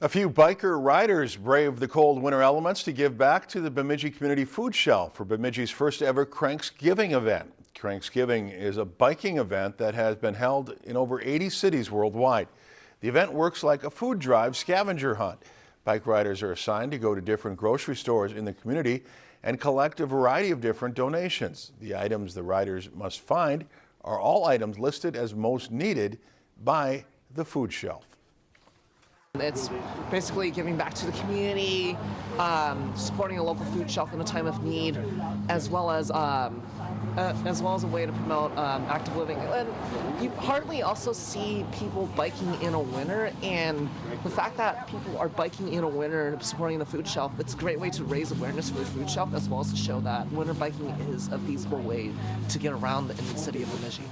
A few biker riders braved the cold winter elements to give back to the Bemidji Community Food Shelf for Bemidji's first ever Cranksgiving event. Cranksgiving is a biking event that has been held in over 80 cities worldwide. The event works like a food drive scavenger hunt. Bike riders are assigned to go to different grocery stores in the community and collect a variety of different donations. The items the riders must find are all items listed as most needed by the food shelf. It's basically giving back to the community, um, supporting a local food shelf in a time of need, as well as um, uh, as well as a way to promote um, active living. And you hardly also see people biking in a winter, and the fact that people are biking in a winter and supporting the food shelf, it's a great way to raise awareness for the food shelf, as well as to show that winter biking is a feasible way to get around in the city of Bemidji.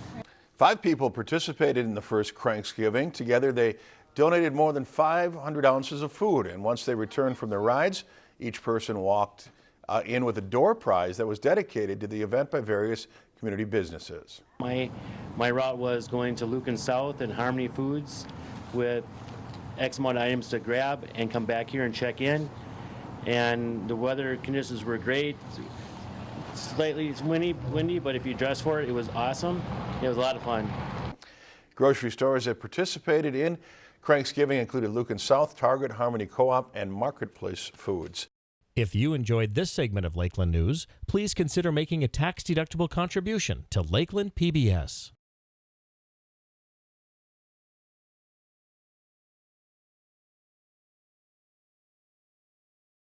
Five people participated in the first Cranksgiving. Together they donated more than 500 ounces of food and once they returned from their rides, each person walked uh, in with a door prize that was dedicated to the event by various community businesses. My, my route was going to Lueken's South and Harmony Foods with X amount of items to grab and come back here and check in. And the weather conditions were great. Slightly windy, windy, but if you dress for it, it was awesome. It was a lot of fun. Grocery stores that participated in Cranksgiving included Lueken's South, Target, Harmony Co-op, and Marketplace Foods. If you enjoyed this segment of Lakeland News, please consider making a tax-deductible contribution to Lakeland PBS.